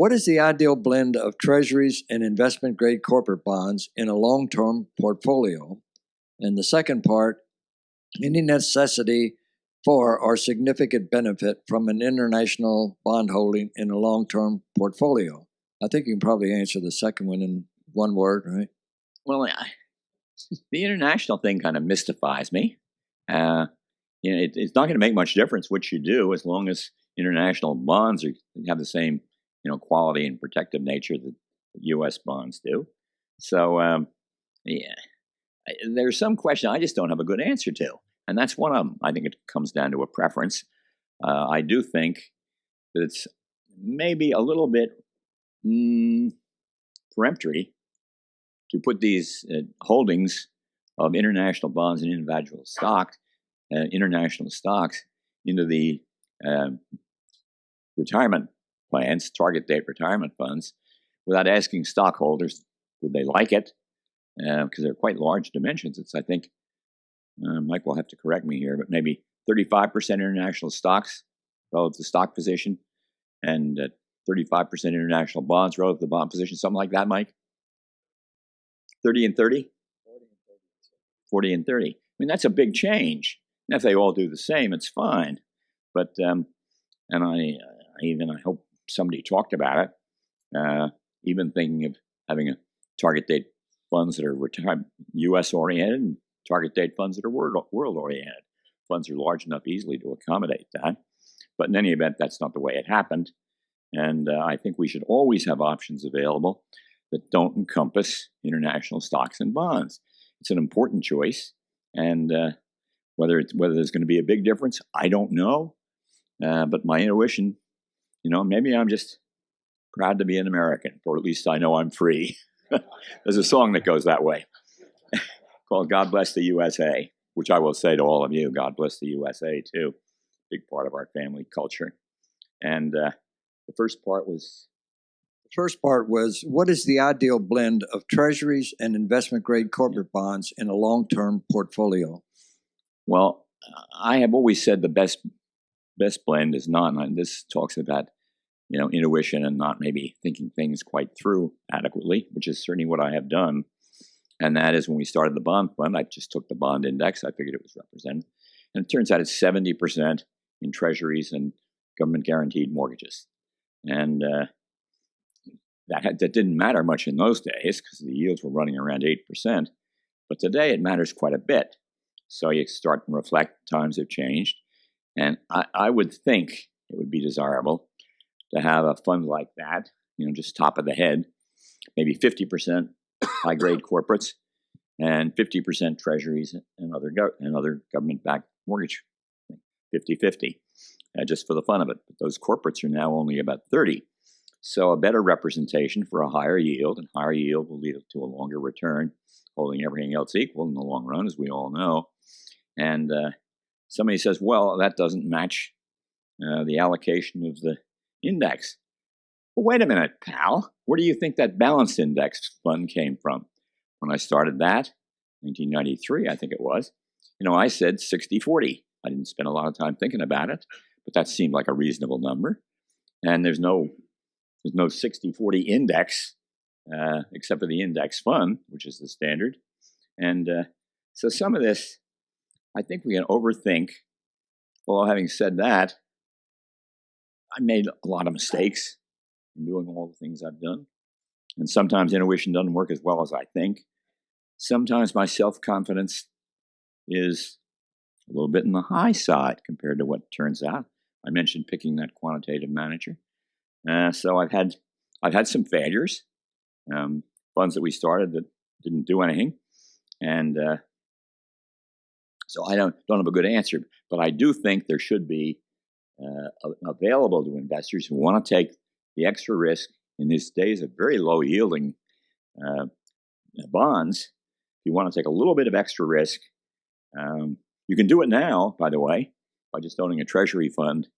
What is the ideal blend of treasuries and investment grade corporate bonds in a long term portfolio? And the second part, any necessity for or significant benefit from an international bond holding in a long term portfolio? I think you can probably answer the second one in one word, right? Well, I, the international thing kind of mystifies me. Uh, you know, it, it's not going to make much difference what you do as long as international bonds are, have the same, you know, quality and protective nature that U.S. bonds do. So, um, yeah, there's some question I just don't have a good answer to, and that's one of them. I think it comes down to a preference. Uh, I do think that it's maybe a little bit mm, peremptory to put these uh, holdings of international bonds and individual stock, uh, international stocks, into the uh, retirement plans, target date retirement funds, without asking stockholders would they like it, because uh, they're quite large dimensions. It's I think uh, Mike will have to correct me here, but maybe 35% international stocks relative to stock position, and 35% international bonds relative to bond position, something like that, Mike. 30 and 30? 40 and 30. I mean, that's a big change. And if they all do the same, it's fine. But, um, and I, I, even, I hope somebody talked about it, uh, even thinking of having a target date funds that are U.S. oriented and target date funds that are world, world oriented. Funds are large enough easily to accommodate that. But in any event, that's not the way it happened. And uh, I think we should always have options available that don't encompass international stocks and bonds. It's an important choice, and uh, whether it's whether there's going to be a big difference, I don't know. Uh, but my intuition, you know, maybe I'm just proud to be an American, or at least I know I'm free. there's a song that goes that way called "God Bless the USA," which I will say to all of you: God bless the USA too. Big part of our family culture, and uh, the first part was first part was what is the ideal blend of treasuries and investment grade corporate bonds in a long term portfolio? Well, I have always said the best best blend is not, and this talks about you know intuition and not maybe thinking things quite through adequately, which is certainly what I have done. And that is when we started the bond fund, I just took the bond index. I figured it was represented. And it turns out it's 70% in treasuries and government guaranteed mortgages. And uh, that, had, that didn't matter much in those days because the yields were running around 8%. But today it matters quite a bit. So you start and reflect, times have changed. And I, I would think it would be desirable to have a fund like that, you know, just top of the head, maybe 50% high grade corporates and 50% treasuries and other, and other government backed mortgage, 50 50, uh, just for the fun of it. But those corporates are now only about 30. So a better representation for a higher yield, and higher yield will lead to a longer return, holding everything else equal in the long run, as we all know. And uh, somebody says, well, that doesn't match uh, the allocation of the index. Well, wait a minute, pal. Where do you think that balanced index fund came from? When I started that, 1993, I think it was, you know, I said 60 40. I didn't spend a lot of time thinking about it, but that seemed like a reasonable number. And there's no there's no 60 40 index uh, except for the index fund, which is the standard. And uh, so some of this, I think we can overthink. Well, having said that, I made a lot of mistakes in doing all the things I've done. And sometimes intuition doesn't work as well as I think. Sometimes my self confidence is a little bit in the high side compared to what turns out. I mentioned picking that quantitative manager. Uh, so I've had I've had some failures, um, funds that we started that didn't do anything, and uh, so I don't don't have a good answer. But I do think there should be uh, available to investors who want to take the extra risk in these days of very low yielding uh, bonds. You want to take a little bit of extra risk, um, you can do it now. By the way, by just owning a treasury fund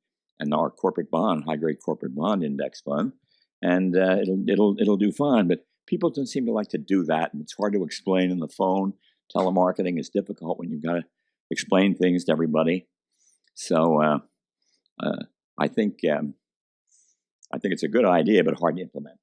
and our corporate bond, high grade corporate bond index fund, and uh, it'll it'll it'll do fine. But people don't seem to like to do that, and it's hard to explain in the phone. Telemarketing is difficult when you've got to explain things to everybody. So uh, I think um, I think it's a good idea, but hard to implement.